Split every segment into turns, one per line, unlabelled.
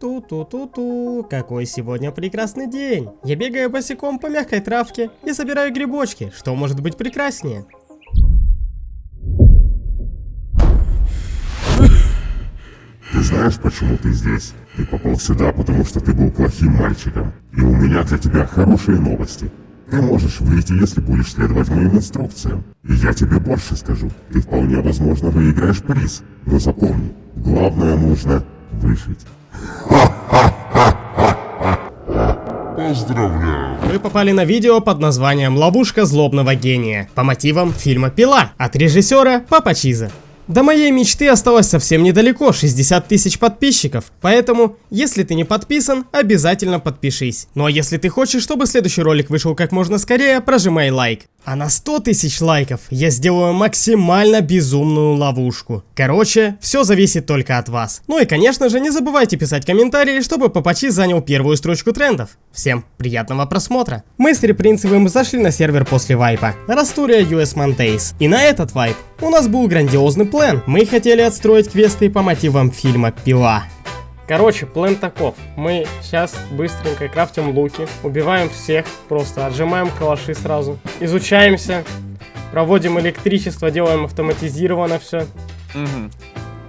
Ту-ту-ту-ту, какой сегодня прекрасный день. Я бегаю босиком по мягкой травке и собираю грибочки. Что может быть прекраснее?
Ты знаешь, почему ты здесь? Ты попал сюда, потому что ты был плохим мальчиком. И у меня для тебя хорошие новости. Ты можешь выйти, если будешь следовать моим инструкциям. И я тебе больше скажу. Ты вполне возможно выиграешь приз. Но запомни, главное нужно выжить. Поздравляю.
Вы попали на видео под названием «Ловушка злобного гения» по мотивам фильма «Пила» от режиссера Папа Чиза. До моей мечты осталось совсем недалеко, 60 тысяч подписчиков. Поэтому, если ты не подписан, обязательно подпишись. Ну а если ты хочешь, чтобы следующий ролик вышел как можно скорее, прожимай лайк. А на 100 тысяч лайков я сделаю максимально безумную ловушку. Короче, все зависит только от вас. Ну и конечно же, не забывайте писать комментарии, чтобы Папачи занял первую строчку трендов. Всем приятного просмотра. Мы с Репринцевым зашли на сервер после вайпа. Растурия US Mondays. И на этот вайп у нас был грандиозный план. Мы хотели отстроить квесты по мотивам фильма «Пила». Короче, план таков. Мы сейчас быстренько крафтим луки, убиваем всех, просто отжимаем калаши сразу, изучаемся, проводим электричество, делаем автоматизированно все.
Мгм.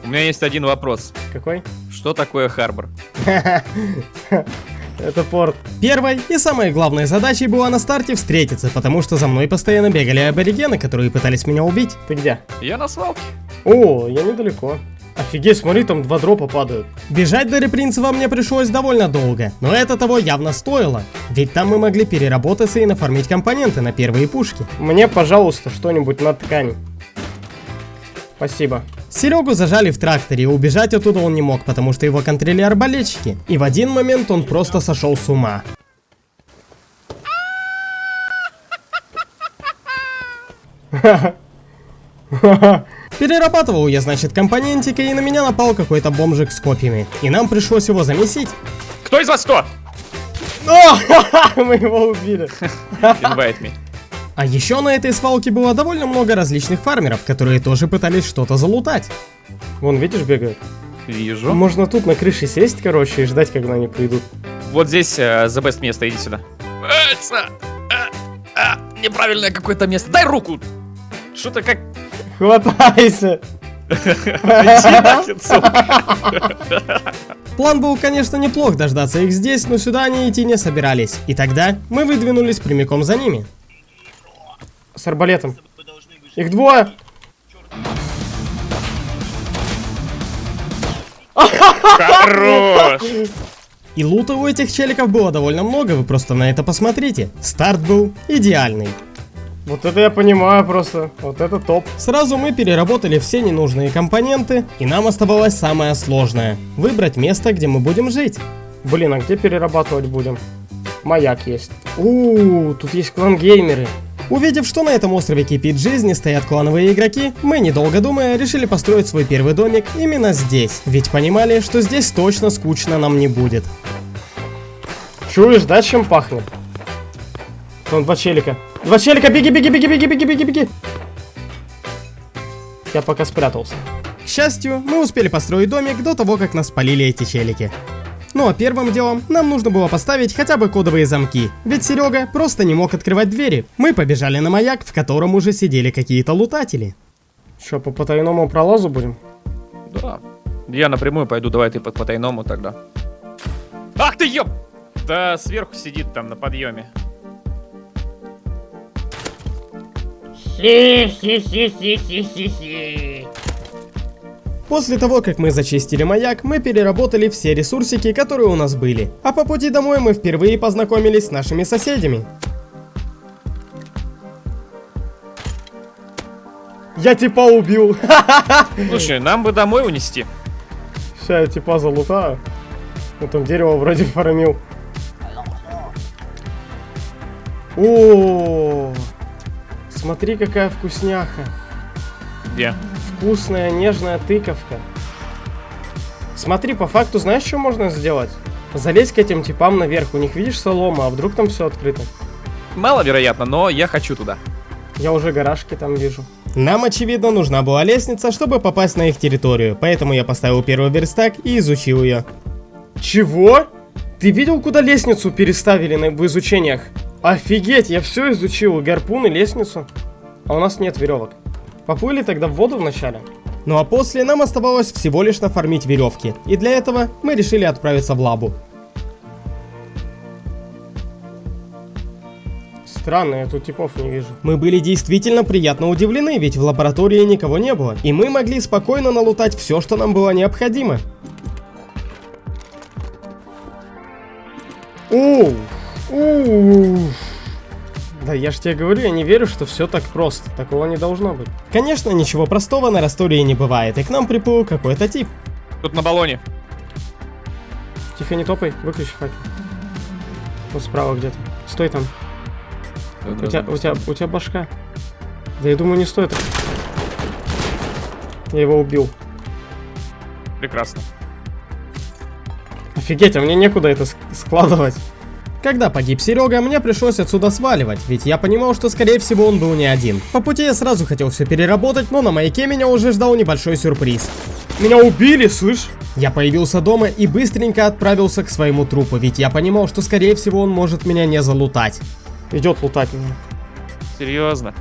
У меня есть один вопрос.
Какой?
Что такое Харбор?
Это порт. Первой и самой главной задачей была на старте встретиться, потому что за мной постоянно бегали аборигены, которые пытались меня убить. Ты где?
Я на свалке.
О, я недалеко. Офигеть, смотри, там два дропа падают. Бежать до Репринцева мне пришлось довольно долго, но это того явно стоило. Ведь там мы могли переработаться и нафармить компоненты на первые пушки. Мне, пожалуйста, что-нибудь на ткань. Спасибо. Серегу зажали в тракторе, и убежать оттуда он не мог, потому что его контролили арбалетчики. И в один момент он просто сошел с ума. Перерабатывал я, значит, компонентики, и на меня напал какой-то бомжик с копьями. И нам пришлось его замесить.
Кто из вас кто?
О, мы его убили.
Invite me.
А еще на этой свалке было довольно много различных фармеров, которые тоже пытались что-то залутать. Вон, видишь, бегают.
Вижу.
Можно тут на крыше сесть, короче, и ждать, когда они придут.
Вот здесь э, the best место, иди сюда. Эца! А, а, неправильное какое-то место. Дай руку! Что-то как...
Хватайся! План был, конечно, неплох дождаться их здесь, но сюда они идти не собирались. И тогда мы выдвинулись прямиком за ними. С арбалетом. Их двое!
Хорош!
И лута у этих челиков было довольно много, вы просто на это посмотрите. Старт был идеальный. Вот это я понимаю просто, вот это топ. Сразу мы переработали все ненужные компоненты, и нам оставалось самое сложное. Выбрать место, где мы будем жить. Блин, а где перерабатывать будем? Маяк есть. Ууу, тут есть клан-геймеры. Увидев, что на этом острове кипит жизнь и стоят клановые игроки, мы, недолго думая, решили построить свой первый домик именно здесь. Ведь понимали, что здесь точно скучно нам не будет. Чуешь, да, чем пахнет? Вон два челика. Два челика, беги, беги, беги, беги, беги, беги, беги. Я пока спрятался. К счастью, мы успели построить домик до того, как нас спалили эти челики. Ну а первым делом нам нужно было поставить хотя бы кодовые замки, ведь Серега просто не мог открывать двери. Мы побежали на маяк, в котором уже сидели какие-то лутатели. Что, по потайному пролазу будем?
Да. Я напрямую пойду, давай ты по потайному тогда. Ах ты ёб! Да сверху сидит там на подъеме.
После того, как мы зачистили маяк, мы переработали все ресурсики, которые у нас были. А по пути домой мы впервые познакомились с нашими соседями. Я типа убил.
Слушай, нам бы домой унести.
Сейчас я типа залутаю. Ну там дерево вроде фармил. О, смотри какая вкусняха.
Где?
Вкусная, нежная тыковка. Смотри, по факту знаешь, что можно сделать? Залезть к этим типам наверх, у них видишь солома, а вдруг там все открыто?
Маловероятно, но я хочу туда.
Я уже гаражки там вижу. Нам, очевидно, нужна была лестница, чтобы попасть на их территорию, поэтому я поставил первый верстак и изучил ее. Чего? Ты видел, куда лестницу переставили на, в изучениях? Офигеть, я все изучил, гарпун и лестницу. А у нас нет веревок. Поплыли тогда в воду вначале. Ну а после нам оставалось всего лишь нафармить веревки. И для этого мы решили отправиться в лабу. Странно, я тут типов не вижу. Мы были действительно приятно удивлены, ведь в лаборатории никого не было. И мы могли спокойно налутать все, что нам было необходимо. Оу! Оу! Да я ж тебе говорю, я не верю, что все так просто. Такого не должно быть. Конечно, ничего простого на Растории не бывает, и к нам приплыл какой-то тип.
Тут на баллоне.
Тихо, не топай, выключи факел. Вот справа где-то. Стой там. У тебя, у тебя, у тебя башка. Да я думаю, не стоит. Я его убил.
Прекрасно.
Офигеть, а мне некуда это ск- складывать. Когда погиб Серега, мне пришлось отсюда сваливать, ведь я понимал, что скорее всего он был не один. По пути я сразу хотел все переработать, но на маяке меня уже ждал небольшой сюрприз. Меня убили, слышь? Я появился дома и быстренько отправился к своему трупу, ведь я понимал, что скорее всего он может меня не залутать. Идет лутать меня.
Серьезно.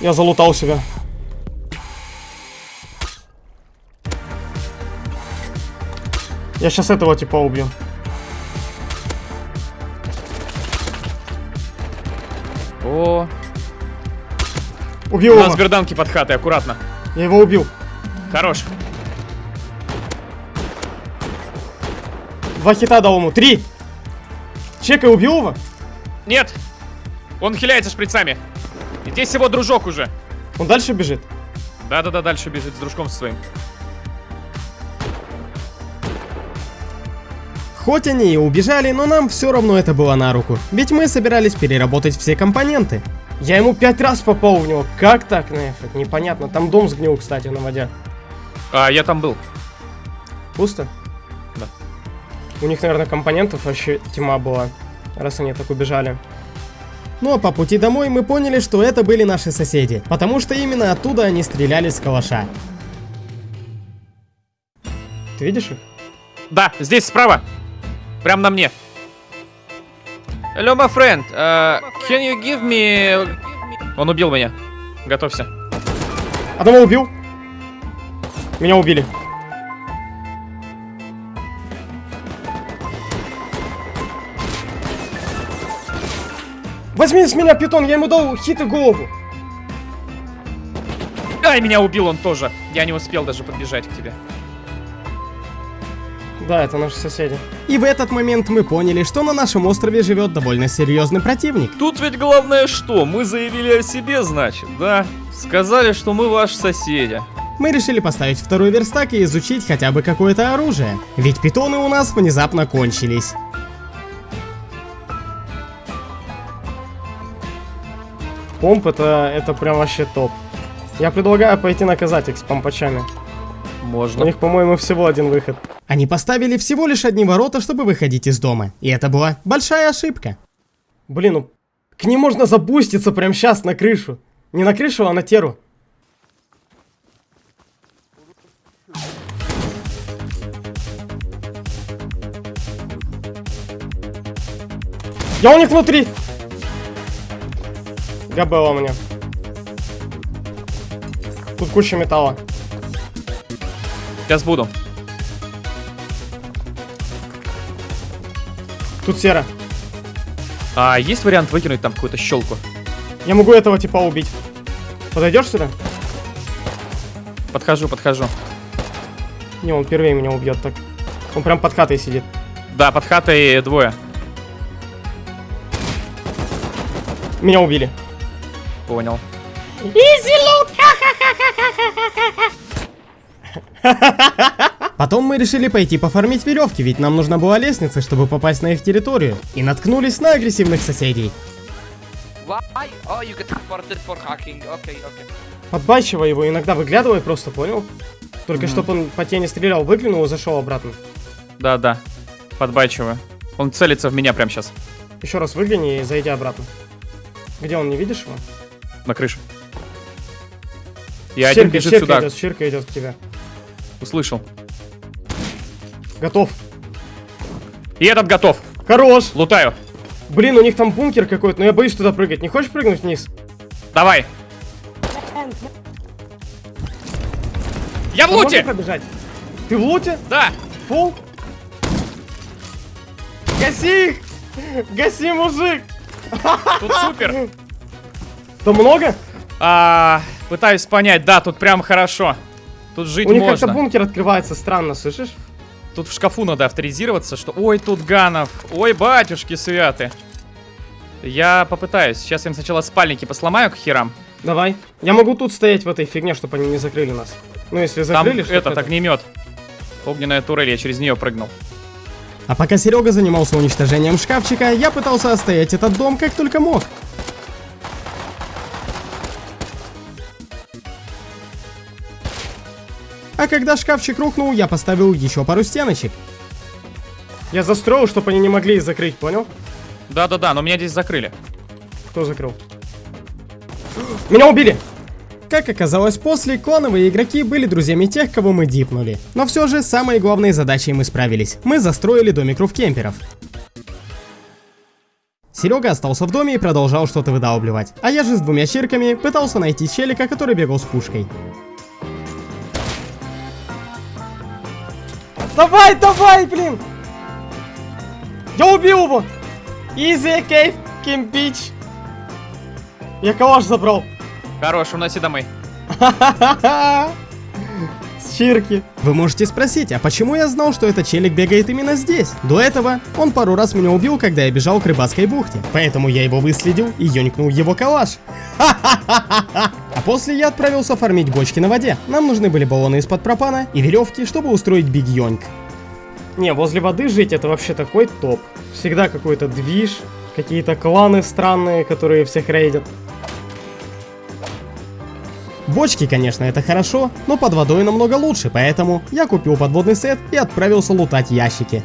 Я залутал себя. Я сейчас этого типа убью.
О,
Убил
у
его.
нас берданки под хатой, аккуратно.
Я его убил.
Хорош.
Два хита дал ему. Три. Чекай, убил его?
Нет! Он хиляется шприцами. И здесь его дружок уже.
Он дальше бежит.
Да-да-да, дальше бежит с дружком своим.
Хоть они и убежали, но нам все равно это было на руку. Ведь мы собирались переработать все компоненты. Я ему пять раз попал в него. Как так, нафиг? Непонятно. Там дом сгнил, кстати, на воде.
А, я там был.
Пусто?
Да.
У них, наверное, компонентов вообще тьма была, раз они так убежали. Ну а по пути домой мы поняли, что это были наши соседи, потому что именно оттуда они стреляли с калаша. Ты видишь их?
Да, здесь справа. Прям на мне. Hello, my friend. Uh, can you give me... Он убил меня. Готовься.
Одного убил. Меня убили. Возьми с меня питон, я ему дал хит и голову.
Ай, меня убил он тоже. Я не успел даже подбежать к тебе.
Да, это наши соседи. И в этот момент мы поняли, что на нашем острове живет довольно серьезный противник.
Тут ведь главное что? Мы заявили о себе, значит, да? Сказали, что мы ваши соседи.
Мы решили поставить второй верстак и изучить хотя бы какое-то оружие. Ведь питоны у нас внезапно кончились. Помп это, это прям вообще топ. Я предлагаю пойти наказать их с помпачами. У
Можно.
них, по-моему, всего один выход. Они поставили всего лишь одни ворота, чтобы выходить из дома. И это была большая ошибка. Блин, ну к ним можно запуститься прямо сейчас на крышу. Не на крышу, а на теру. Я у них внутри. Габела у меня. Тут куча металла.
Сейчас буду.
Тут сера.
А есть вариант выкинуть там какую-то щелку?
Я могу этого типа убить. Подойдешь сюда?
Подхожу, подхожу.
Не, он первее меня убьет так. Он прям под хатой сидит.
Да, под хатой двое.
Меня убили.
Понял.
Потом мы решили пойти пофармить веревки, ведь нам нужна была лестница, чтобы попасть на их территорию. И наткнулись на агрессивных соседей.
Oh. Okay, okay.
Подбачивай его, иногда выглядывай просто, понял? Только
Мгм.
чтобы он по тени стрелял, выглянул и зашел обратно.
Да, да. Подбачиваю. Он целится в меня прямо сейчас.
Еще раз выгляни и зайди обратно. Где он, не видишь его?
На крыше. И один
Щирка,
бежит сюда.
идет, щирка идет к тебе.
Услышал.
Готов.
И этот готов.
Хорош.
Лутаю.
Блин, у них там бункер какой-то, но я боюсь туда прыгать. Не хочешь прыгнуть вниз?
Давай. Я в луте!
побежать? Ты в луте?
Да.
Фул? Гаси их! Гаси, мужик!
Тут супер.
Там много?
А, пытаюсь понять, да, тут прям хорошо. Тут жить
У них как-то
можно.
бункер открывается странно, слышишь?
Тут в шкафу надо авторизироваться, что... Ой, тут ганов. Ой, батюшки святы. Я попытаюсь. Сейчас я им сначала спальники посломаю к херам.
Давай. Я могу тут стоять в этой фигне, чтобы они не закрыли нас. Ну, если
Там
закрыли, что
этот огнемет. Огненная турель, я через нее прыгнул.
А пока Серега занимался уничтожением шкафчика, я пытался отстоять этот дом как только мог. А когда шкафчик рухнул, я поставил еще пару стеночек. Я застроил, чтобы они не могли их закрыть, понял?
Да-да-да, но меня здесь закрыли.
Кто закрыл? Меня убили! Как оказалось после, клановые игроки были друзьями тех, кого мы дипнули. Но все же, самой главной задачей мы справились. Мы застроили домик руфкемперов. Серега остался в доме и продолжал что-то выдалбливать. А я же с двумя чирками пытался найти челика, который бегал с пушкой. Давай, давай, блин! Я убил его! Easy cave, Kim Beach. Я калаш забрал.
Хорош, уноси домой.
С чирки. Вы можете спросить, а почему я знал, что этот челик бегает именно здесь? До этого он пару раз меня убил, когда я бежал к рыбацкой бухте. Поэтому я его выследил и ёнькнул его калаш. А после я отправился фармить бочки на воде. Нам нужны были баллоны из-под пропана и веревки, чтобы устроить биг йоньк. Не, возле воды жить это вообще такой топ. Всегда какой-то движ, какие-то кланы странные, которые всех рейдят. Бочки, конечно, это хорошо, но под водой намного лучше, поэтому я купил подводный сет и отправился лутать ящики.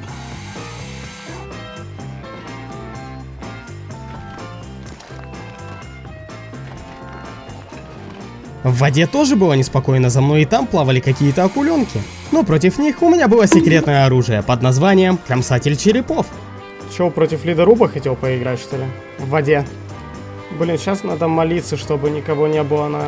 В воде тоже было неспокойно, за мной и там плавали какие-то акуленки. Но против них у меня было секретное оружие под названием Кромсатель черепов. Чего, против ледоруба хотел поиграть, что ли? В воде. Блин, сейчас надо молиться, чтобы никого не было на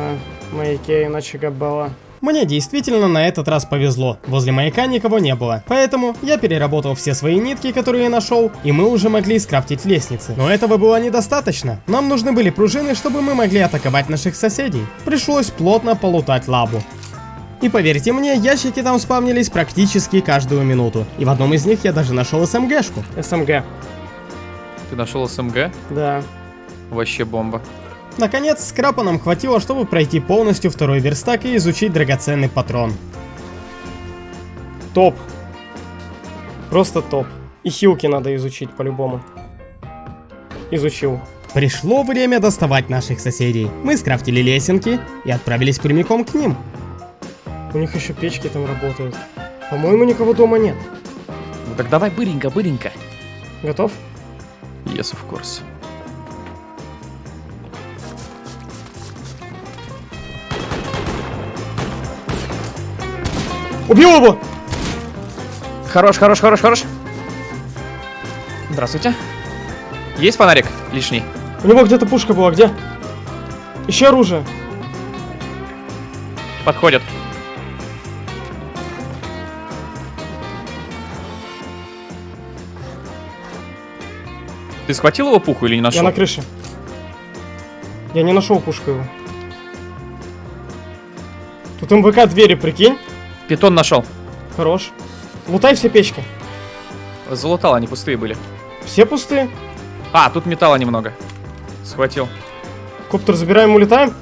маяке, иначе габала. Мне действительно на этот раз повезло. Возле маяка никого не было. Поэтому я переработал все свои нитки, которые я нашел, и мы уже могли скрафтить лестницы. Но этого было недостаточно. Нам нужны были пружины, чтобы мы могли атаковать наших соседей. Пришлось плотно полутать лабу. И поверьте мне, ящики там спавнились практически каждую минуту. И в одном из них я даже нашел СМГшку. СМГ.
Ты нашел СМГ?
Да.
Вообще бомба.
Наконец, скрапа нам хватило, чтобы пройти полностью второй верстак и изучить драгоценный патрон. Топ. Просто топ. И хилки надо изучить по-любому. Изучил. Пришло время доставать наших соседей. Мы скрафтили лесенки и отправились прямиком к ним. У них еще печки там работают. По-моему, никого дома нет.
Ну так давай быренько, быренько.
Готов?
Yes, of course.
Убил его!
Хорош, хорош, хорош, хорош. Здравствуйте. Есть фонарик лишний?
У него где-то пушка была, где? Еще оружие.
Подходит. Ты схватил его пуху или не нашел?
Я на крыше. Я не нашел пушку его. Тут МВК двери, прикинь.
Питон нашел.
Хорош. Лутай все печки.
Залутал, они пустые были.
Все пустые.
А, тут металла немного. Схватил.
Коптер забираем, улетаем.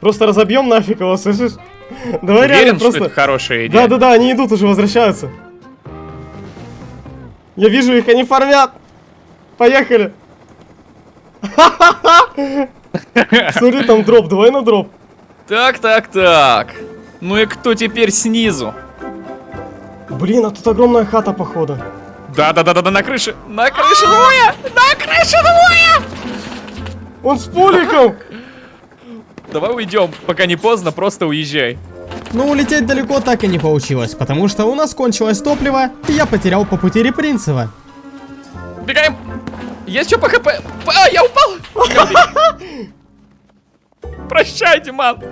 Просто разобьем нафиг его, слышишь? Давай
Уверен,
реально просто...
это хорошая идея?
Да-да-да, они идут уже, возвращаются. Я вижу их, они фармят. Поехали. Смотри, там дроп, давай на дроп.
Так, так, так. Ну и кто теперь снизу?
Блин, а тут огромная хата, походу.
Да-да-да-да, на крыше. На крыше двое! На крыше двое!
Он с пуликом!
Давай уйдем, пока не поздно, просто уезжай.
Но улететь далеко так и не получилось, потому что у нас кончилось топливо, и я потерял по пути Репринцева.
Бегаем! Есть что по хп? А, я упал! Прощай, Диман!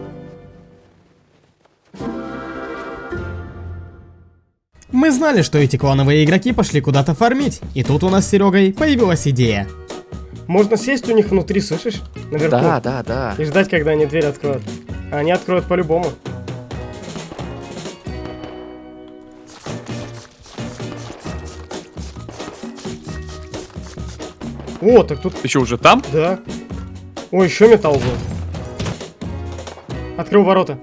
Мы знали, что эти клановые игроки пошли куда-то фармить, и тут у нас с Серегой появилась идея. Можно сесть у них внутри, слышишь? Наверху.
да, да.
И ждать, когда они дверь откроют. А Они откроют по-любому. О, так тут,
Ты что, уже там?
да. Ой, еще металл был. Открыл ворота.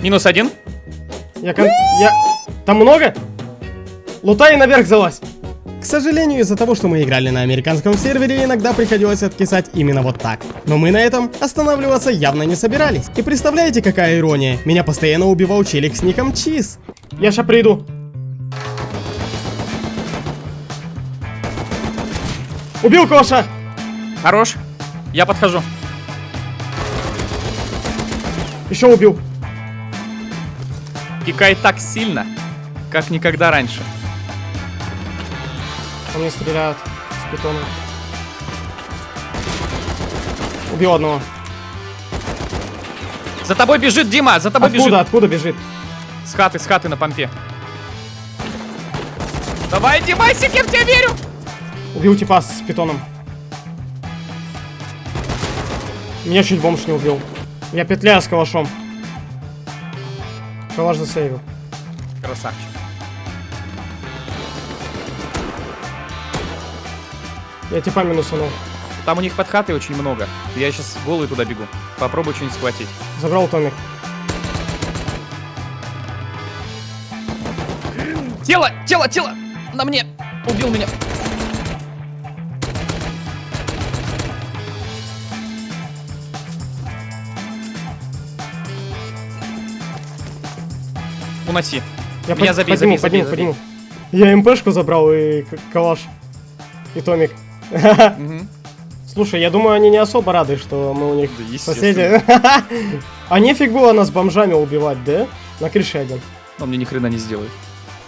Минус один.
Я кон... Я... Там много? Лутай и наверх залазь. К сожалению, из-за того, что мы играли на американском сервере, иногда приходилось откисать именно вот так. Но мы на этом останавливаться явно не собирались. И представляете, какая ирония? Меня постоянно убивал челик с ником Чиз. Я ща приду. Убил Коша!
Хорош. Я подхожу.
Еще убил.
Пикай так сильно, как никогда раньше.
По мне стреляют с питона. Убил одного.
За тобой бежит Дима, за тобой
Откуда,
бежит.
откуда бежит?
С хаты, с хаты на помпе. Давай, Димасик, я в тебя верю.
Убил типа с питоном. Меня чуть бомж не убил. Я петляю с калашом. Калаш засейвил.
Красавчик.
Я типа минусанул.
Там у них под хатой очень много. Я сейчас голый туда бегу. Попробую что-нибудь схватить.
Забрал томик.
Тело, тело, тело! На мне! Убил меня. Уноси.
Я
Меня
под-
забей,
подниму,
забей,
подниму,
забей,
подниму. Я МПшку забрал и калаш. И томик. Слушай, я думаю, они не особо рады, что мы у них
Да,
соседи. А нефиг было нас бомжами убивать, да? На крыше один.
Он мне ни хрена не сделает.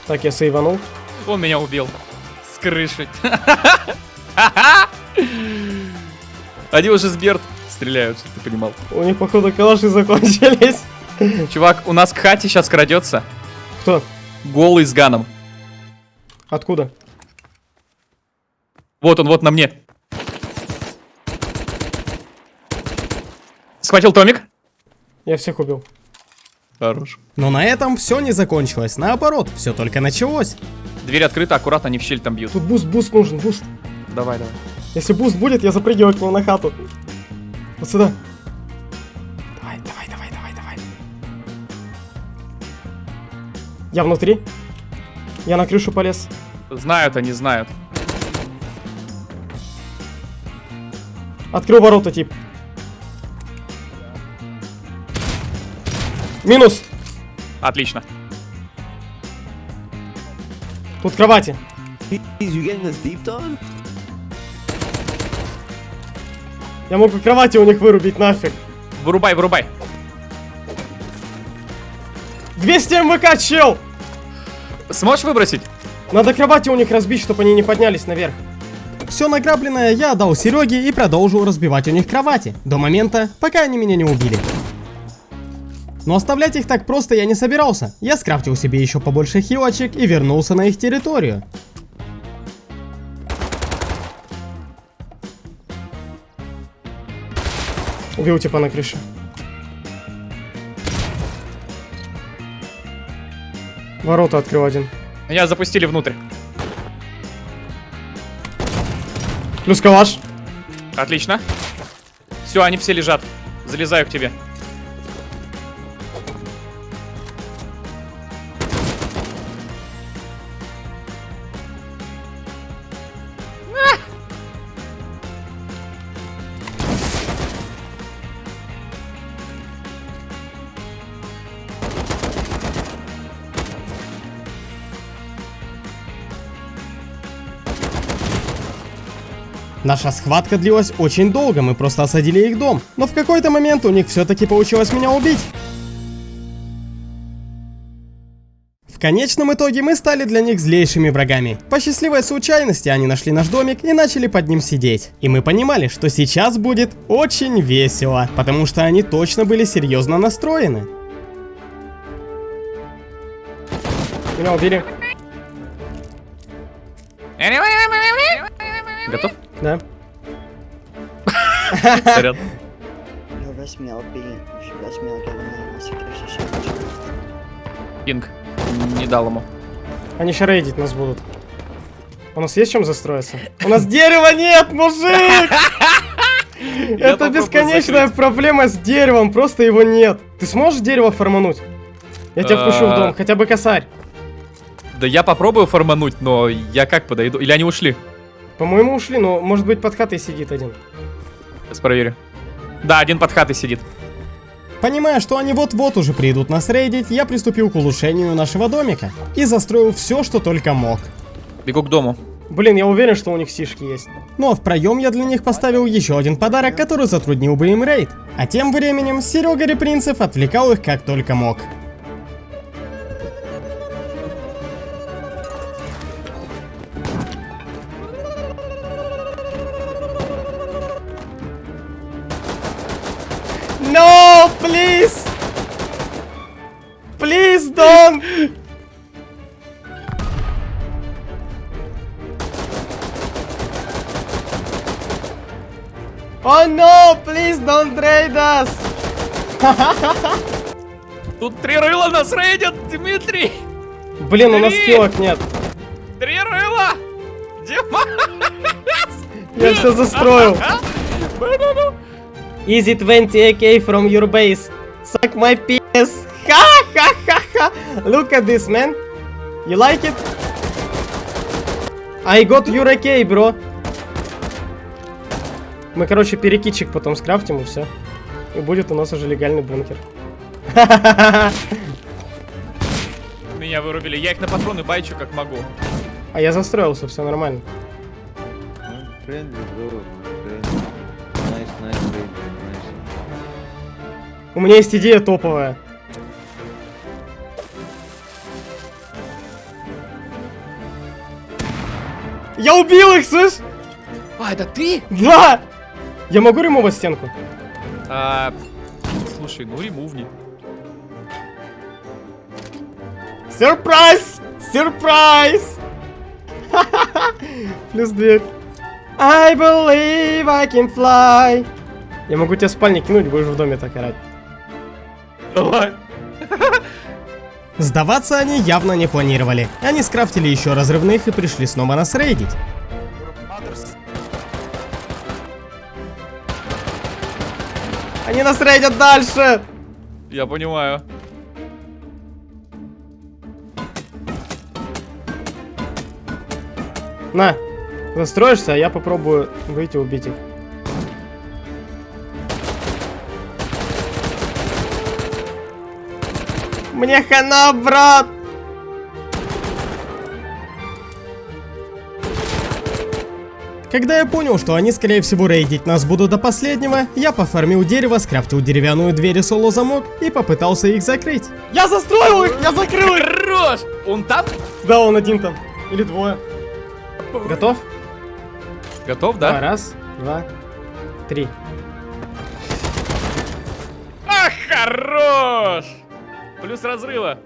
Так, я сейванул.
Он меня убил. С крыши. Они уже с Берт стреляют, ты понимал.
У них, походу, калаши закончились.
Чувак, у нас к хате сейчас крадется
Кто?
голый с ганом.
Откуда?
Вот он, вот на мне. Схватил Томик.
Я всех убил.
Хорош.
Но на этом все не закончилось. Наоборот, все только началось.
Дверь открыта, аккуратно, они в щель там бьют.
Тут boost, boost нужен, boost.
Давай, давай.
Если boost будет, я запрыгиваю к нему на хату. Вот сюда. Давай, давай, давай, давай, давай. Я внутри. Я на крышу полез.
Знают они, знают.
Открыл ворота, тип. Минус.
Отлично.
Тут кровати. Я могу кровати у них вырубить нафиг.
Вырубай, вырубай.
200 МВК, чел!
Сможешь выбросить?
Надо кровати у них разбить, чтобы они не поднялись наверх. Все награбленное я отдал Сереге и продолжил разбивать у них кровати. До момента, пока они меня не убили. Но оставлять их так просто я не собирался. Я скрафтил себе еще побольше хилочек и вернулся на их территорию. Убил типа на крыше. Ворота открыл один.
Меня запустили внутрь.
Плюс калаш.
Отлично. Все, они все лежат. Залезаю к тебе.
Наша схватка длилась очень долго, мы просто осадили их дом. Но в какой-то момент у них все-таки получилось меня убить. В конечном итоге мы стали для них злейшими врагами. По счастливой случайности они нашли наш домик и начали под ним сидеть. И мы понимали, что сейчас будет очень весело, потому что они точно были серьезно настроены. Меня убили.
Готов?
Да.
Сорян.
Meal given the security shit.
Пинг. Не дал ему.
Они еще рейдить нас будут. У нас есть чем застроиться? У нас дерева нет, мужик! Это бесконечная
закрыть.
проблема с деревом, просто его нет. Ты сможешь дерево формануть? Я тебя впущу в
А.
дом, хотя бы косарь.
Да я попробую формануть, но я как подойду? Или они ушли?
По-моему, ушли, но может быть под хатой сидит один.
Сейчас проверю. Да, один под хатой сидит.
Понимая, что они вот-вот уже придут нас рейдить, я приступил к улучшению нашего домика и застроил все, что только мог.
Бегу к дому.
Блин, я уверен, что у них сишки есть. Ну а в проем я для них поставил еще один подарок, который затруднил бы им рейд. А тем временем Серега Репринцев отвлекал их как только мог. Oh no, please don't trade us!
Тут три рыла нас рейдят, Дмитрий!
Блин, у нас
Три!
килок нет.
Три рыла! Дима!
Я все застроил. Easy 20 AK from your base. Suck my penis. Ха-ха-ха-ха. Look at this, man. You like it? I got your AK, bro. Мы, короче, перекидчик потом скрафтим и все. И будет у нас уже легальный бункер.
Меня вырубили. Я их на патроны байчу как могу.
А я застроился, все нормально.
Nice.
У меня есть идея топовая. Я убил их, слышь?
А, это ты?
Да! Я могу ремовать стенку?
А, слушай, ну ремувни.
Сюрприз! Сюрприз! Плюс дверь. I believe I can fly. Я могу тебя в спальне кинуть, будешь в доме так орать.
Давай.
Сдаваться они явно не планировали. Они скрафтили еще разрывных и пришли снова нас рейдить. Они нас рейдят дальше!
Я понимаю.
На, застроишься, а я попробую выйти убить их. Мне хана, брат! Когда я понял, что они, скорее всего, рейдить нас будут до последнего, я пофармил дерево, скрафтил деревянную дверь и соло-замок и попытался их закрыть. Я застроил их! Я закрыл их!
Хорош! Он там?
Да, он один там. Или двое. Готов?
Готов, да?
раз, два, три.
А, хорош! Плюс разрыва.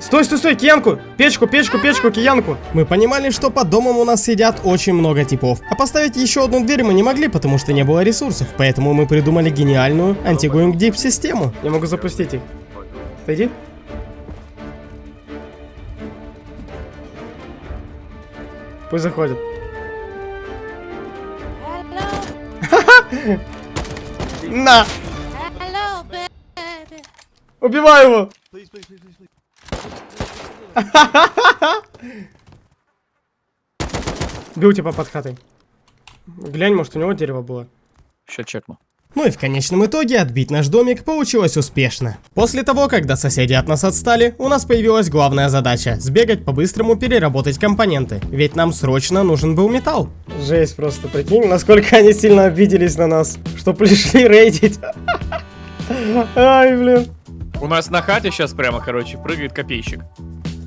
Стой, стой, стой, киянку! Печку, печку, печку, киянку! Мы понимали, что под домом у нас сидят очень много типов. А поставить еще одну дверь мы не могли, потому что не было ресурсов. Поэтому мы придумали гениальную антигоинг дип систему. Я могу запустить их. Отойди. Пусть заходят. На!
Hello, baby.
Убивай его! Бил типа под хатой. Глянь, может у него дерево было.
Сейчас чекну.
Ну и в конечном итоге отбить наш домик получилось успешно. После того, когда соседи от нас отстали, у нас появилась главная задача – сбегать по-быстрому переработать компоненты, ведь нам срочно нужен был металл. Жесть просто, прикинь, насколько они сильно обиделись на нас, что пришли рейдить. Ай, блин.
У нас на хате сейчас прямо, короче, прыгает копейщик.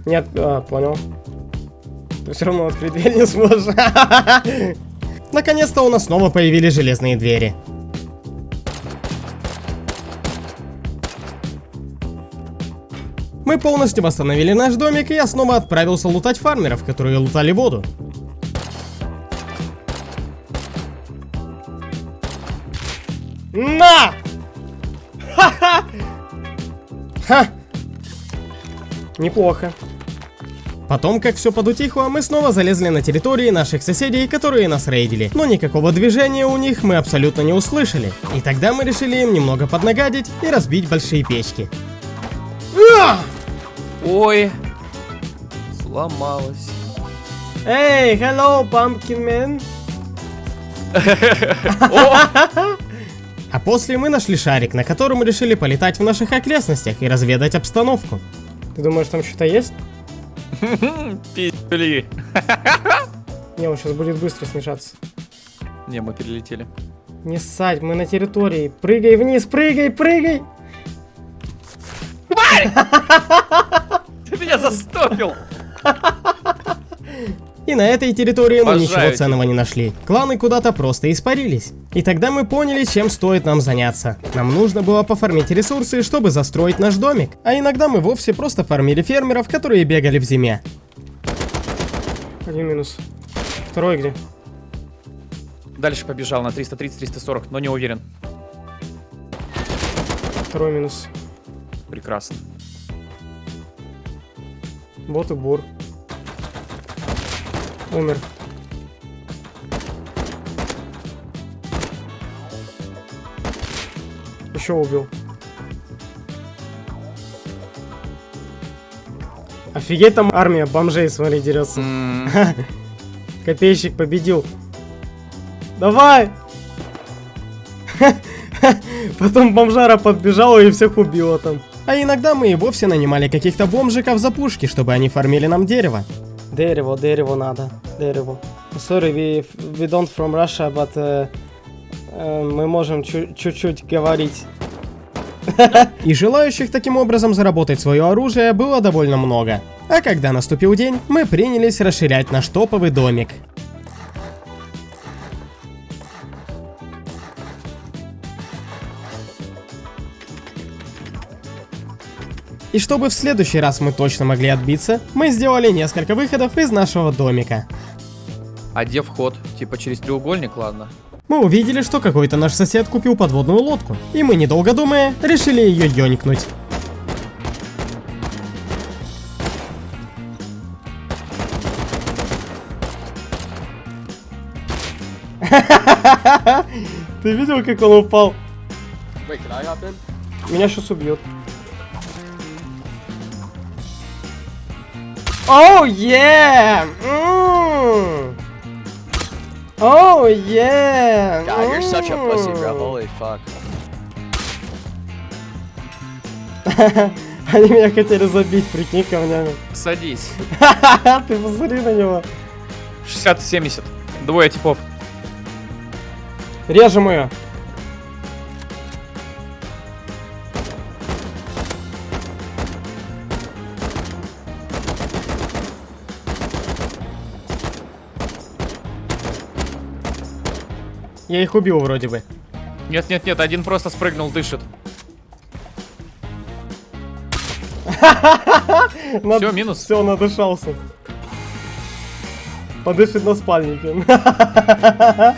Нет, а, понял. Ты все равно открыть дверь не сможешь. Наконец-то у нас снова появились железные двери. Мы полностью восстановили наш домик, и я снова отправился лутать фармеров, которые лутали воду. На! Ха-ха! Ха! Неплохо. Потом, как все подутихло, мы снова залезли на территории наших соседей, которые нас рейдили. Но никакого движения у них мы абсолютно не услышали. И тогда мы решили им немного поднагадить и разбить большие печки. А!
Ой, сломалась.
Эй, hello, pumpkin man. А после мы нашли шарик, на котором решили полетать в наших окрестностях и разведать обстановку. Ты думаешь, там что-то есть?
Пи***ли.
Не, он сейчас будет быстро смешаться.
Не, мы перелетели.
Не ссать, мы на территории. Прыгай вниз, прыгай, прыгай!
Ты меня застопил.
И на этой территории мы
Обожаю
ничего ценного не нашли. Кланы куда-то просто испарились. И тогда мы поняли, чем стоит нам заняться. Нам нужно было пофармить ресурсы, чтобы застроить наш домик. А иногда мы вовсе просто фармили фермеров, которые бегали в зиме. Один минус. Второй где?
Дальше побежал на 330-340, но не уверен.
Второй минус.
Прекрасно.
Вот и бур. Умер. Еще убил. Офигеть, там армия бомжей, смотри, дерется.
М,
Копейщик победил. Давай! Потом бомжара подбежала и всех убила там. А иногда мы и вовсе нанимали каких-то бомжиков за пушки, чтобы они фармили нам дерево. Дерево, дерево надо, дерево. Sorry, we, we don't from Russia, but э, э, мы можем чу- чуть-чуть говорить. И желающих таким образом заработать свое оружие было довольно много. А когда наступил день, мы принялись расширять наш топовый домик. И чтобы в следующий раз мы точно могли отбиться, мы сделали несколько выходов из нашего домика.
А где вход? Типа через треугольник, ладно.
Мы увидели, что какой-то наш сосед купил подводную лодку, и мы, недолго думая, решили ее ёнькнуть. Ты видел, как он упал? Меня сейчас убьет. Оу, е! Оу, е!
God, you're such a pussy, bro. Holy fuck.
Они меня хотели забить, прикинь, камнями.
Садись.
Ты посмотри на него.
60-70. Двое типов.
Режем ее. Я их убил вроде бы.
Нет-нет-нет, один просто спрыгнул, дышит. Всё, минус.
Все, надышался. Подышит на спальнике.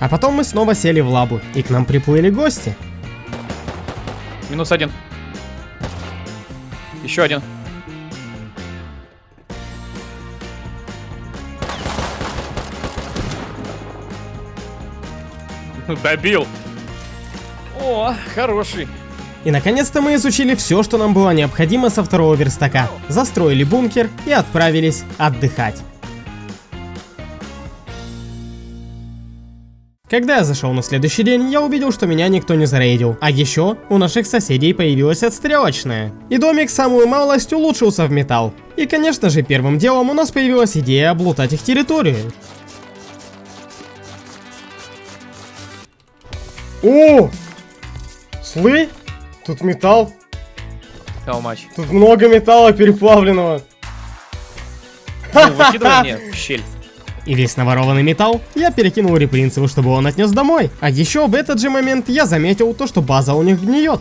А потом мы снова сели в лабу, и к нам приплыли гости.
Минус один. Еще один. Добил. О, хороший.
И наконец-то мы изучили все, что нам было необходимо со второго верстака. Застроили бункер и отправились отдыхать. Когда я зашел на следующий день, я увидел, что меня никто не зарейдил. А еще у наших соседей появилась отстрелочная. И домик самую малость улучшился в металл. И конечно же первым делом у нас появилась идея облутать их территорию. О! Слы? Тут металл.
How much?
Тут много металла переплавленного.
Ну, выкидывай мне в щель.
И весь наворованный металл я перекинул Репринцеву, чтобы он отнес домой. А еще в этот же момент я заметил то, что база у них гниет.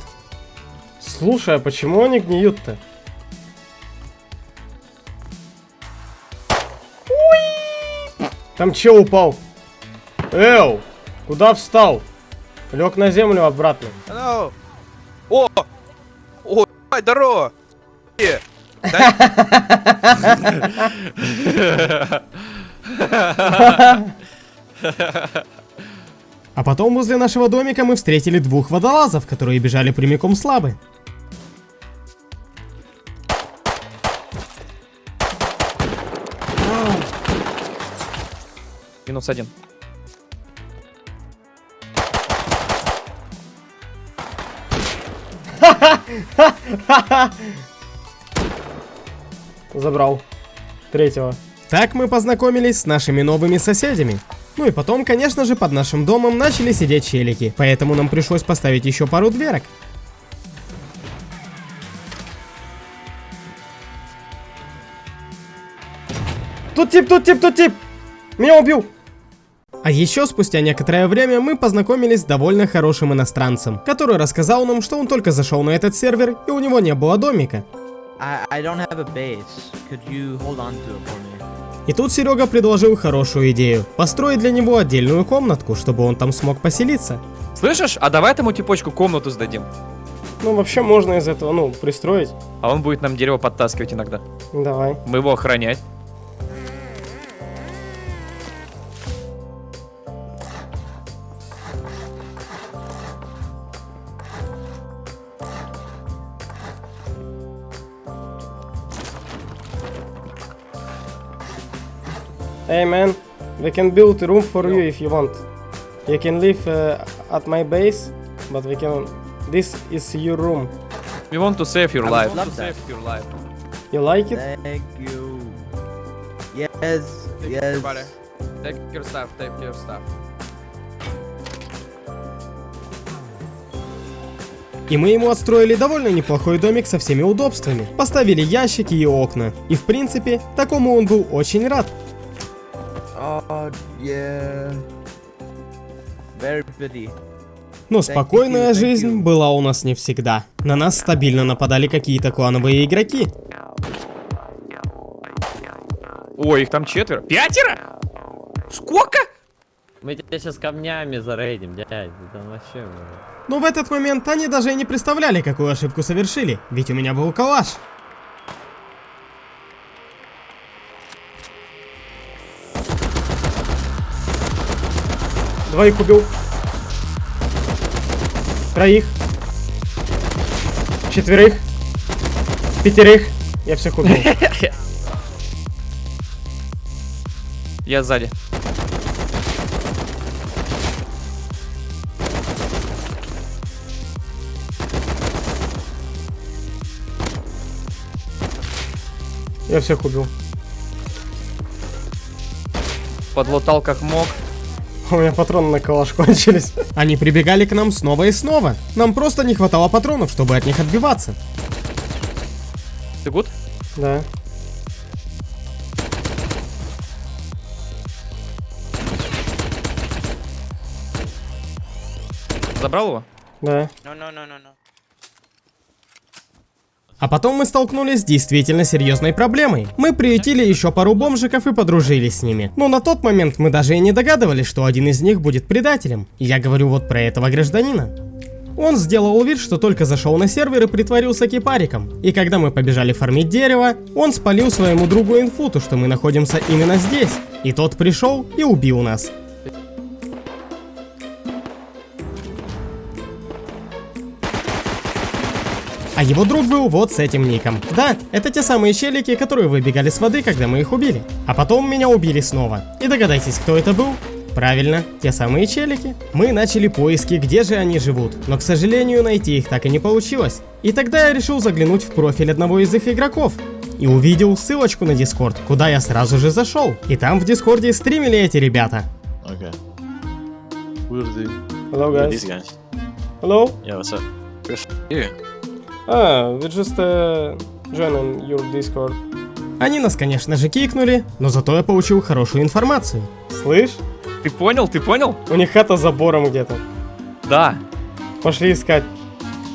Слушай, а почему они гниют-то? Там чел упал. Эу, куда встал? Лег на землю обратно.
Hello. О! О, ебать, здорово!
А потом возле нашего домика мы встретили двух водолазов, которые бежали прямиком с лабы.
Минус один.
Забрал. Третьего. Так мы познакомились с нашими новыми соседями. Ну и потом, конечно же, под нашим домом начали сидеть челики, поэтому нам пришлось поставить еще пару дверок. Тут тип, тут тип, тут тип! Меня убил! А еще спустя некоторое время мы познакомились с довольно хорошим иностранцем, который рассказал нам, что он только зашел на этот сервер и у него не было домика. И тут Серега предложил хорошую идею – построить для него отдельную комнатку, чтобы он там смог поселиться.
Слышишь? А давай этому типочку комнату сдадим.
Ну, вообще можно из этого, ну, пристроить.
А он будет нам дерево подтаскивать иногда.
Давай.
Мы его охранять.
Hey man, we can build room for you if you want. You can live uh, at my base, but we can... This is your room.
We want to save your
I
life.
would love that.
your life.
You like it?
Thank you. Yes, yes.
Take your stuff, take your stuff.
И мы ему отстроили довольно неплохой домик со всеми удобствами. Поставили ящики и окна. И в принципе, такому он был очень рад.
Oh, yeah. Very pretty.
Но
you,
спокойная жизнь была у нас не всегда. На нас стабильно нападали какие-то клановые игроки.
Ой, их там четверо. Пятеро? Сколько?
Мы тебя сейчас камнями зарейдим, дядь. Там вообще...
Но в этот момент они даже и не представляли, какую ошибку совершили, ведь у меня был калаш. Двоих убил. Троих. Четверых. Пятерых. Я всех убил.
Я сзади.
Я всех убил.
Подлутал как мог.
У меня патроны на калаш кончились. Они прибегали к нам снова и снова. Нам просто не хватало патронов, чтобы от них отбиваться.
Ты гуд?
Да.
Забрал его?
Да.
No, no, no, no, no.
А потом мы столкнулись с действительно серьезной проблемой. Мы приютили еще пару бомжиков и подружились с ними. Но на тот момент мы даже и не догадывались, что один из них будет предателем. Я говорю вот про этого гражданина. Он сделал вид, что только зашел на сервер и притворился кипариком. И когда мы побежали фармить дерево, он спалил своему другу инфу, то, что мы находимся именно здесь. И тот пришел и убил нас. А его друг был вот с этим ником. Да, это те самые челики, которые выбегали с воды, когда мы их убили. А потом меня убили снова. И догадайтесь, кто это был? Правильно, те самые челики. Мы начали поиски, где же они живут, но, к сожалению, найти их так и не получилось. И тогда я решил заглянуть в профиль одного из их игроков. И увидел ссылочку на Дискорд, куда я сразу же зашел. И там в Дискорде стримили эти ребята.
Okay.
Hello
guys?
Hello.
Yeah, what's up? Good
Ah, we just uh, join your Discord. Они нас, конечно же, кикнули, но зато я получил хорошую информацию. Слышь,
Ты понял? Ты понял?
у них хата с забором где-то.
Да.
Пошли искать.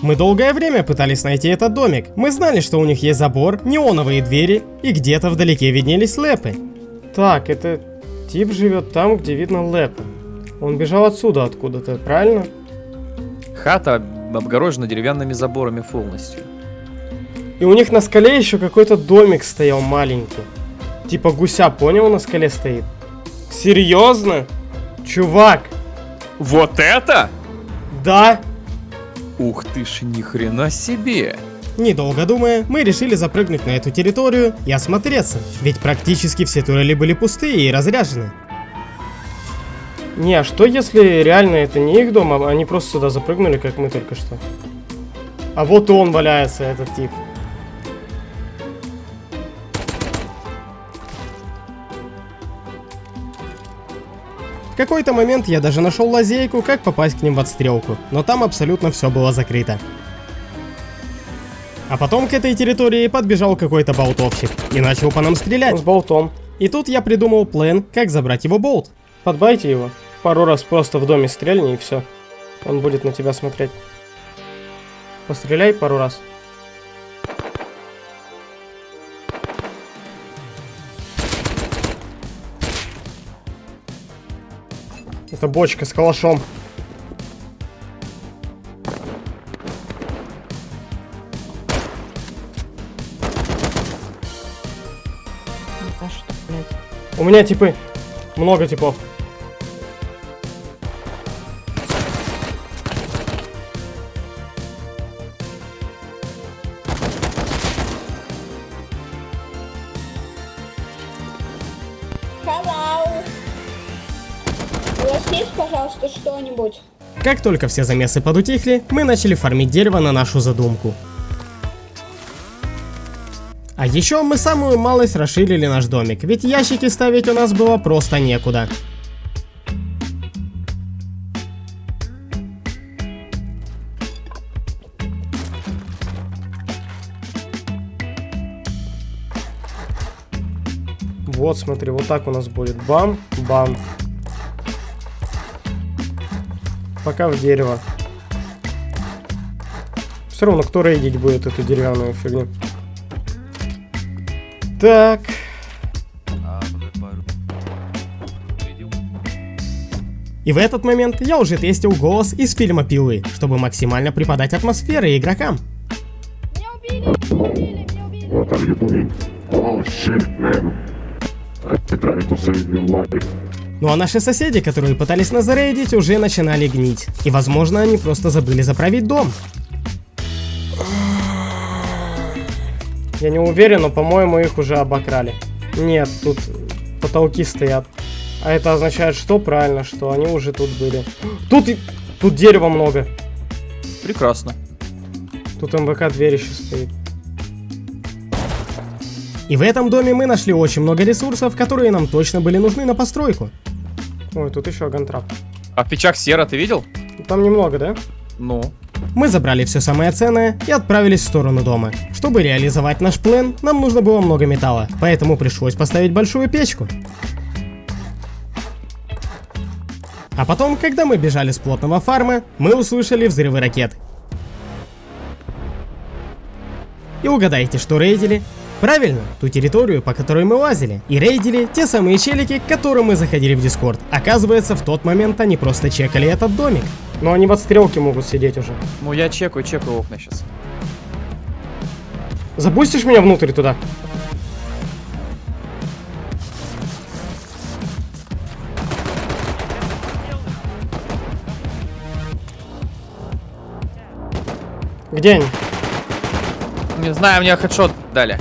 Мы долгое время пытались найти этот домик. Мы знали, что у них есть забор, неоновые двери и где-то вдалеке виднелись лэпы. Так, это тип живет там, где видно лэпы. Он бежал отсюда откуда-то, правильно?
Хата обгорожена деревянными заборами полностью.
И у них на скале еще какой-то домик стоял маленький. Типа гуся, понял, на скале стоит. Серьезно? Чувак,
Вот это?
да?
Ух ты ж, ни хрена себе.
Недолго думая, мы решили запрыгнуть на эту территорию и осмотреться, ведь практически все турели были пустые и разряжены. Не, а что если реально это не их дом, а они просто сюда запрыгнули, как мы только что? А вот и он валяется, этот тип. В какой-то момент я даже нашел лазейку, как попасть к ним в отстрелку, но там абсолютно все было закрыто. А потом к этой территории подбежал какой-то болтовщик и начал по нам стрелять. С болтом. И тут я придумал план, как забрать его болт. Подбайте его. Пару раз просто в доме стрельни и все. Он будет на тебя смотреть. Постреляй пару раз. Это бочка с калашом. У меня типы. Много типов. Как только все замесы подутихли, мы начали фармить дерево на нашу задумку. А еще мы самую малость расширили наш домик, ведь ящики ставить у нас было просто некуда. Вот, смотри, вот так у нас будет. Бам, бам. Пока в дерево. Все равно, кто рейдить будет эту деревянную фигню. Так. И в этот момент я уже тестил голос из фильма Пилы, чтобы максимально преподать атмосферы игрокам.
What are you doing? Oh shit, man. I try to save your life.
Ну а наши соседи, которые пытались нас зарейдить, уже начинали гнить. И возможно они просто забыли заправить дом. Я не уверен, но по-моему их уже обокрали. Нет, тут потолки стоят. А это означает что? Правильно, что они уже тут были. Тут, и- тут дерева много.
Прекрасно.
Тут МВК дверь еще стоит. И в этом доме мы нашли очень много ресурсов, которые нам точно были нужны на постройку. Ой, тут еще гантрап.
А в печах сера ты видел?
Там немного, да?
Ну.
Мы забрали все самое ценное и отправились в сторону дома. Чтобы реализовать наш план, нам нужно было много металла, поэтому пришлось поставить большую печку. А потом, когда мы бежали с плотного фарма, мы услышали взрывы ракет. И угадайте, что рейдили? Правильно, ту территорию, по которой мы лазили. И рейдили те самые челики, к которым мы заходили в Дискорд. Оказывается, в тот момент они просто чекали этот домик. Но они в отстрелке могут сидеть уже.
Ну я чекаю, чекаю окна сейчас.
Запустишь меня внутрь туда? Где они?
Не знаю, мне хедшот дали.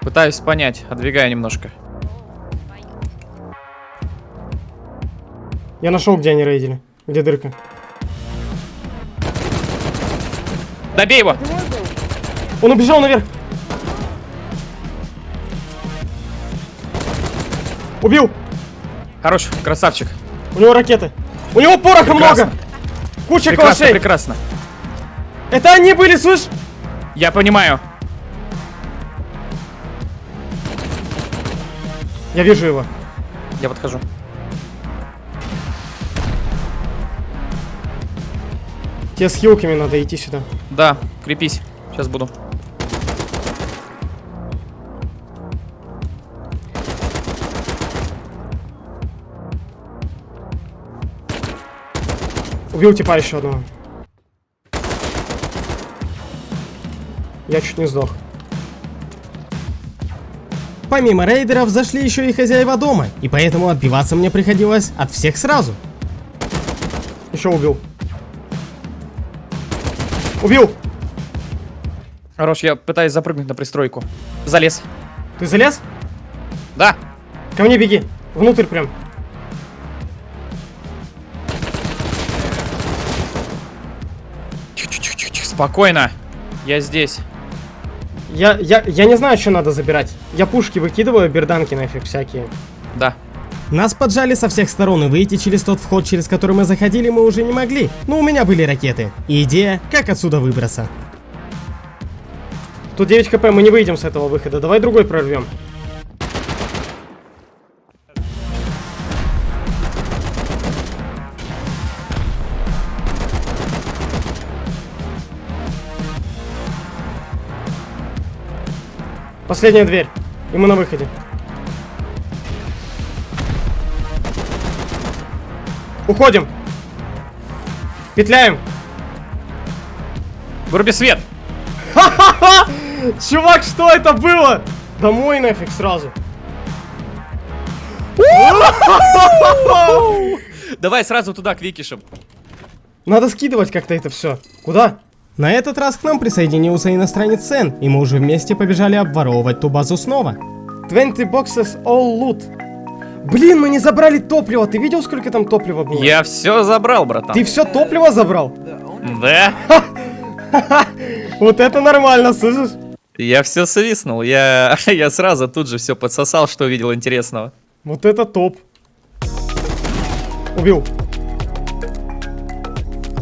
Пытаюсь понять, отдвигаю немножко.
Я нашел, где они рейдили. Где дырка.
Добей его!
Он убежал наверх. Убил.
Хорош, красавчик.
У него ракеты. У него пороха
Прекрасно.
много. Куча
Прекрасно,
калашей.
прекрасно.
Это они были, слышь?
Я понимаю.
Я вижу его.
Я подхожу.
Тебе с хилками надо идти сюда.
Да, крепись. Сейчас буду.
Убил типа еще одного. Я чуть не сдох. Помимо рейдеров зашли еще и хозяева дома, и поэтому отбиваться мне приходилось от всех сразу. Еще убил. Убил!
Хорош, я пытаюсь запрыгнуть на пристройку. Залез.
Ты залез?
Да.
Ко мне беги. Внутрь прям.
Спокойно. Я здесь.
Я, я, я не знаю, что надо забирать. Я пушки выкидываю, берданки нафиг всякие.
Да.
Нас поджали со всех сторон, и выйти через тот вход, через который мы заходили, мы уже не могли. Но у меня были ракеты. И идея, как отсюда выбраться. Тут 9 хп, мы не выйдем с этого выхода. Давай другой прорвем. Последняя дверь. И мы на выходе. Уходим. Петляем.
Выруби свет.
Чувак, что это было? Домой нафиг сразу.
Давай сразу туда, к Викишам.
Надо скидывать как-то это все. Куда? На этот раз к нам присоединился иностранец Сен, и мы уже вместе побежали обворовывать ту базу снова. 20 boxes all loot. Блин, мы не забрали топливо. Ты видел, сколько там топлива было?
Я все забрал, братан.
Ты все топливо забрал?
Да?
Вот это нормально, слышишь?
Я все свистнул. Я, я сразу тут же все подсосал, что увидел интересного.
Вот это топ. Убил.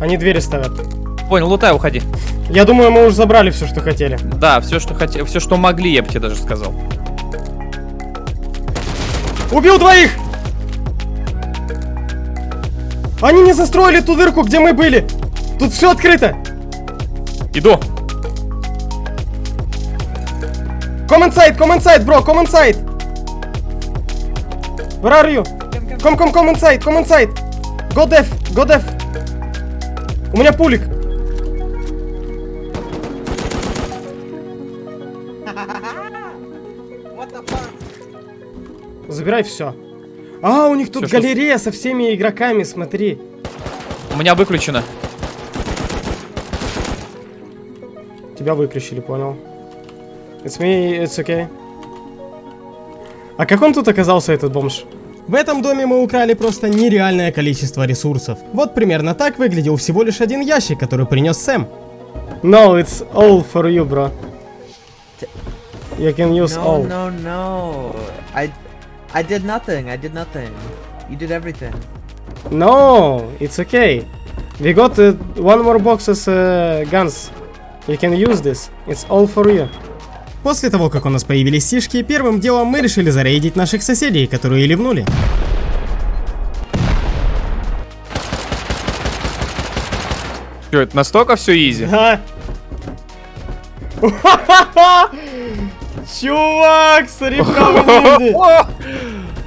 Они двери ставят.
Понял, лутай, уходи.
Я думаю, мы уже забрали все, что хотели.
Да, все, что хотел, все, что могли, я бы тебе даже сказал.
Убил двоих! Они не застроили ту дырку, где мы были. Тут все открыто.
Иду.
Come inside, come inside, bro, come inside. Where are you? Come, come, come inside, come inside. Go def, go def. У меня пулик. Забирай все. А, у них тут
Всё, что
галерея со всеми игроками, смотри.
У меня выключено.
Тебя выключили, понял. It's me, it's okay. А как он тут оказался, этот бомж? В этом доме мы украли просто нереальное количество ресурсов. Вот примерно так выглядел всего лишь один ящик, который принес Сэм. No, it's all for you, bro. You can use
No,
all.
no, no. I, I did nothing. I did nothing. You did everything.
No, it's okay. We got uh, one more box as uh, guns. You can use this. It's all for you. После того, как у нас появились сишки, первым делом мы решили зарейдить наших соседей, которые ливнули.
Что, это настолько все изи?
Да. Чувак, люди.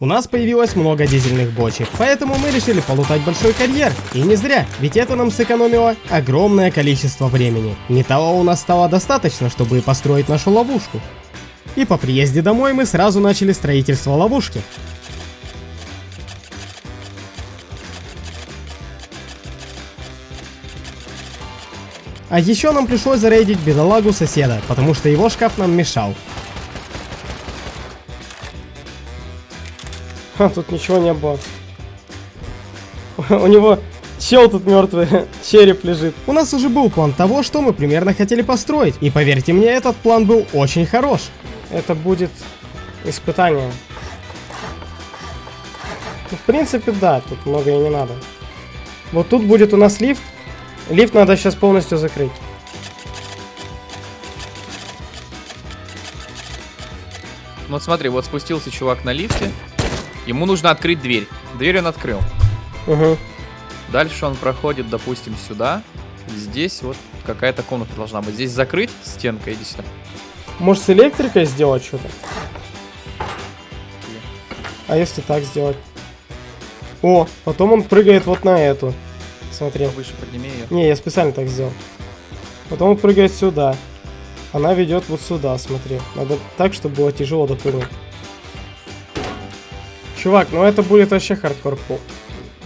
У нас появилось много дизельных бочек, поэтому мы решили полутать большой карьер. И не зря, ведь это нам сэкономило огромное количество времени. Металла у нас стало достаточно, чтобы построить нашу ловушку. И по приезде домой мы сразу начали строительство ловушки. А еще нам пришлось зарейдить бедолагу соседа, потому что его шкаф нам мешал. Ха, тут ничего не было. У него чел тут мертвый, череп лежит. У нас уже был план того, что мы примерно хотели построить. И поверьте мне, этот план был очень хорош. Это будет испытание. В принципе, да, тут много и не надо. Вот тут будет у нас лифт. Лифт надо сейчас полностью закрыть.
Ну Вот смотри, вот спустился чувак на лифте. Ему нужно открыть дверь. Дверь он открыл.
Угу.
Дальше он проходит, допустим, сюда. Здесь вот какая-то комната должна быть. Здесь закрыть стенка, иди сюда.
Может с электрикой сделать что-то? А если так сделать? О, потом он прыгает вот на эту. Смотри.
Выше подними ее.
Не, я специально так сделал. Потом он прыгает сюда. Она ведет вот сюда, смотри. Надо так, чтобы было тяжело допрыгнуть. Чувак, ну это будет вообще хардкор пол.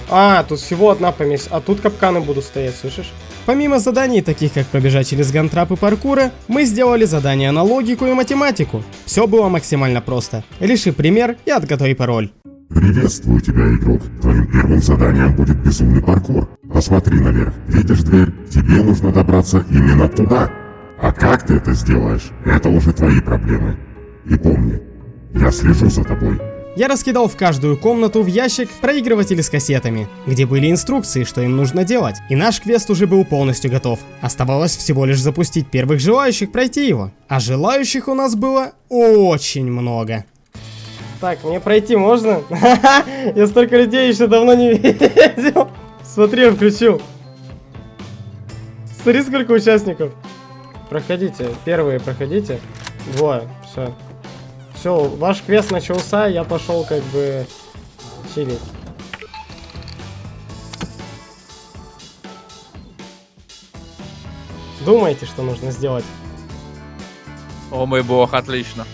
А, тут всего одна помесь, а тут капканы будут стоять, слышишь? Помимо заданий, таких как пробежать через гантрап и паркура, мы сделали задания на логику и математику. Все было максимально просто. Реши пример и отготовь пароль.
Приветствую тебя, игрок. Твоим первым заданием будет безумный паркур. Посмотри наверх. Видишь дверь? Тебе нужно добраться именно туда. А как ты это сделаешь, это уже твои проблемы. И помни, я слежу за тобой.
Я раскидал в каждую комнату в ящик проигрыватели с кассетами, где были инструкции, что им нужно делать. И наш квест уже был полностью готов. Оставалось всего лишь запустить первых желающих пройти его. А желающих у нас было очень много. Так, мне пройти можно? Я столько людей еще давно не видел. Смотри, включил. Смотри, сколько участников. Проходите, первые проходите. Двое, все. Все, ваш квест начался, я пошел как бы чилить. Думайте, что нужно сделать.
О мой бог, отлично.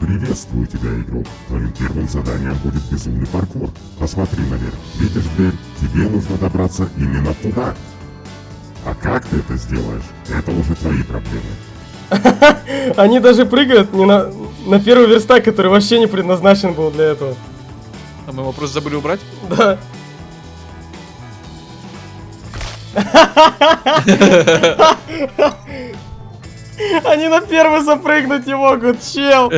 Приветствую тебя, игрок. Твоим первым заданием будет безумный паркур. Посмотри наверх. Видишь дверь? Тебе нужно добраться именно туда. А как ты это сделаешь, это уже твои проблемы.
Они даже прыгают не на, на первый верстак, который вообще не предназначен был для этого.
А мы его просто забыли убрать?
Да. Они на первый запрыгнуть не могут, чел.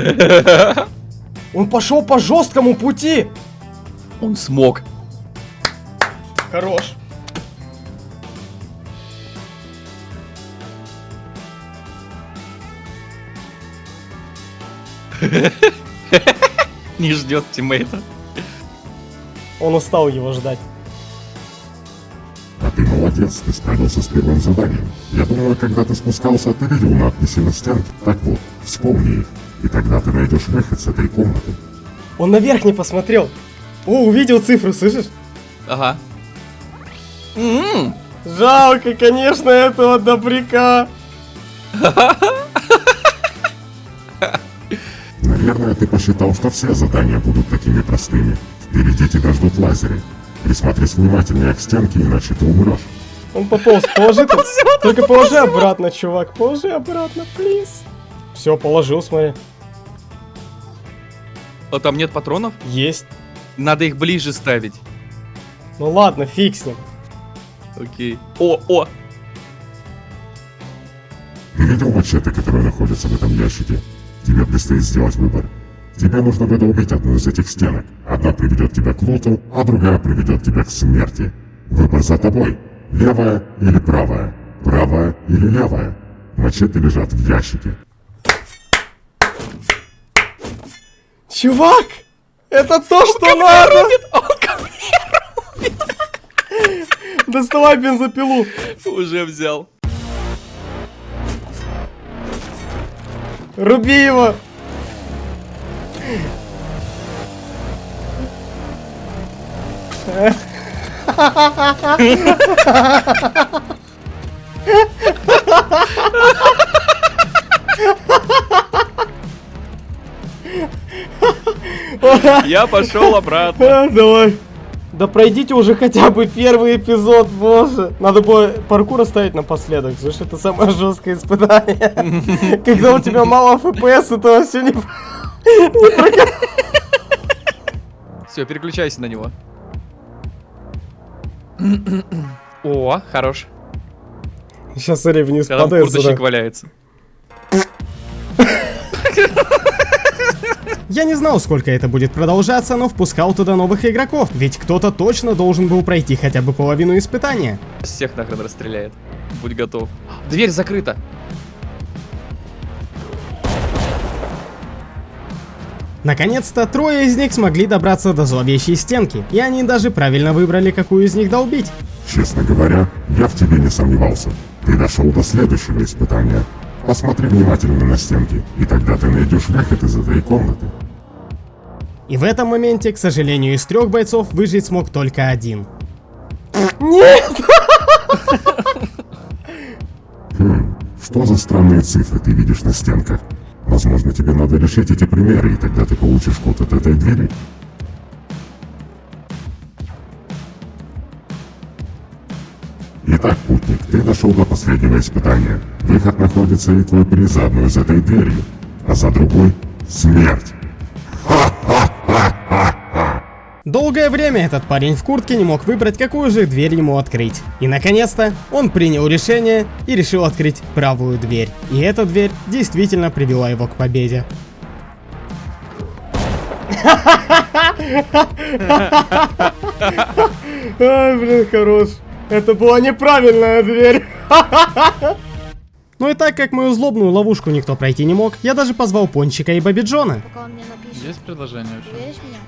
Он пошел по жесткому пути.
Он смог.
Хорош.
Не ждет тиммейта.
Он устал его ждать.
Ты молодец, ты справился с первым заданием. Я думаю, когда ты спускался, ты видел надписи на стенке. Так вот, вспомни их, и тогда ты найдешь выход с этой комнаты.
Он наверх не посмотрел. О, увидел цифру, слышишь?
Ага. М,
Жалко, конечно, этого добряка.
Наверное, ты посчитал, что все задания будут такими простыми. Впереди тебя ждут лазеры. Присмотрись внимательнее к стенке, иначе ты умрешь.
Он пополз, положи тут. Только положи обратно, чувак. Положи обратно, плиз. Все, положил, смотри.
А там нет патронов?
Есть.
Надо их ближе ставить.
Ну ладно, фиг с ним.
Окей. О, о!
Ты видел мачете, которые находятся в этом ящике? Тебе предстоит сделать выбор. Тебе нужно выдолбить одну из этих стенок. Одна приведет тебя к луту, а другая приведет тебя к смерти. Выбор за тобой. Левая или правая? Правая или левая? Мачете лежат в ящике.
Чувак! Это то, что надо! Доставай бензопилу.
Уже взял.
Руби его.
Я пошел обратно.
Давай.
Да пройдите уже хотя бы первый эпизод, боже. Надо было паркур оставить напоследок. Слушай, это самое жесткое испытание. Когда у тебя мало FPS, это вообще не...
Все, переключайся на него. О, хорош.
Сейчас смотри, вниз
Когда там
падает
курточник
сюда.
валяется.
Я не знал, сколько это будет продолжаться, но впускал туда новых игроков, ведь кто-то точно должен был пройти хотя бы половину испытания.
Всех нахрен расстреляет. Будь готов. Дверь закрыта.
Наконец-то трое из них смогли добраться до зловещей стенки, и они даже правильно выбрали, какую из них долбить.
Честно говоря, я в тебе не сомневался. Ты дошел до следующего испытания. Посмотри внимательно на стенки, и тогда ты найдешь выход из этой комнаты.
И в этом моменте, к сожалению, из трех бойцов выжить смог только один.
Хм, что за странные цифры ты видишь на стенках? Возможно, тебе надо решить эти примеры, и тогда ты получишь код от этой двери. Итак, путник, ты дошел до последнего испытания. Выход находится и твой приз за одной из этой дверью, а за другой — смерть.
Долгое время этот парень в куртке не мог выбрать, какую же дверь ему открыть. И наконец-то он принял решение и решил открыть правую дверь. И эта дверь действительно привела его к победе. Ай, блин, хорош. Это была неправильная дверь. Ну и так как мою злобную ловушку никто пройти не мог, я даже позвал Пончика и Баби Джона.
Есть предложение вообще?
Веришь меня?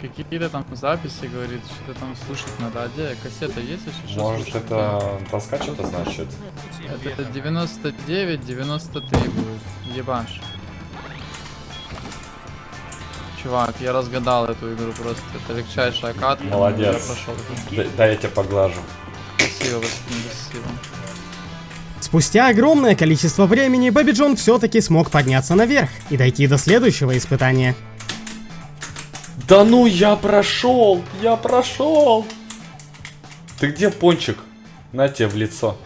Какие-то там записи, говорит, что-то там слушать надо. А где кассета есть еще?
Может
слушать?
это таскач это значит?
Это 99, 93 будет. Ебаш. Чувак, я разгадал эту игру просто. Это легчайшая катка.
Молодец.
Я прошел.
Д- дай я тебя поглажу.
Спасибо, спасибо.
Спустя огромное количество времени Бэби Джон все-таки смог подняться наверх и дойти до следующего испытания.
Да ну я прошел! Я прошел! Ты где, пончик? На тебе в лицо.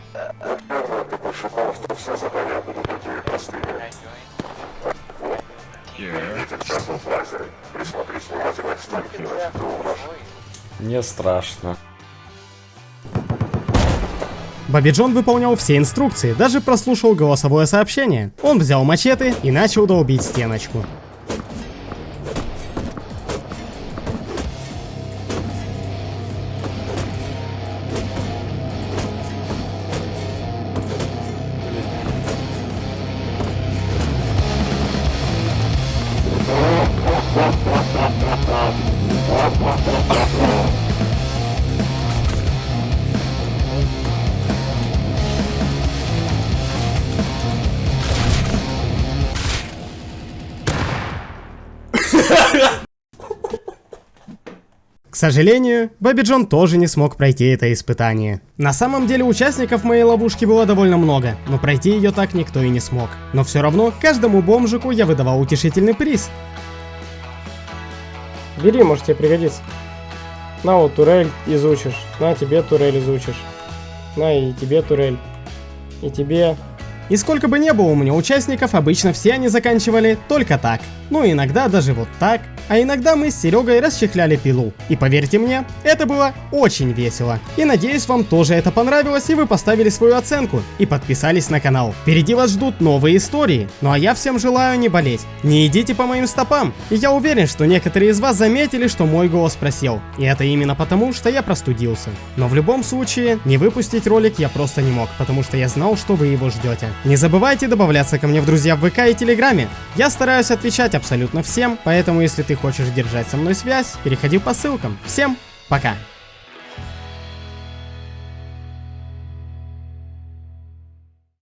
Мне страшно.
Бобби Джон выполнял все инструкции, даже прослушал голосовое сообщение. Он взял мачете и начал долбить стеночку. Сожалению, Бобби Джон тоже не смог пройти это испытание. На самом деле участников моей ловушки было довольно много, но пройти ее так никто и не смог. Но все равно каждому бомжику я выдавал утешительный приз. Бери, может тебе пригодится. На вот турель изучишь, на тебе турель изучишь. На и тебе турель. И тебе. И сколько бы не было у меня участников, обычно все они заканчивали только так. Ну иногда даже вот так. А иногда мы с Серегой расчехляли пилу. И поверьте мне, это было очень весело. И надеюсь вам тоже это понравилось и вы поставили свою оценку и подписались на канал. Впереди вас ждут новые истории. Ну а я всем желаю не болеть. Не идите по моим стопам. И я уверен, что некоторые из вас заметили, что мой голос просел. И это именно потому, что я простудился. Но в любом случае, не выпустить ролик я просто не мог, потому что я знал, что вы его ждете. Не забывайте добавляться ко мне в друзья в ВК и Телеграме. Я стараюсь отвечать абсолютно всем, поэтому если хочешь держать со мной связь, переходи по ссылкам. Всем пока!